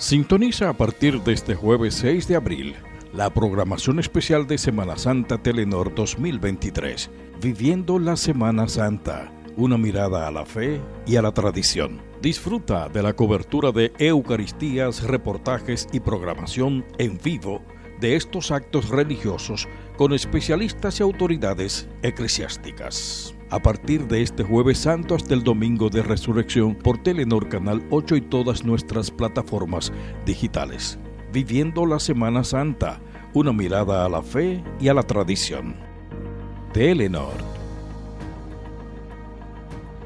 Sintoniza a partir de este jueves 6 de abril la programación especial de Semana Santa Telenor 2023, Viviendo la Semana Santa, una mirada a la fe y a la tradición. Disfruta de la cobertura de Eucaristías, reportajes y programación en vivo de estos actos religiosos con especialistas y autoridades eclesiásticas. A partir de este jueves santo hasta el domingo de resurrección por Telenor Canal 8 y todas nuestras plataformas digitales. Viviendo la Semana Santa, una mirada a la fe y a la tradición. Telenor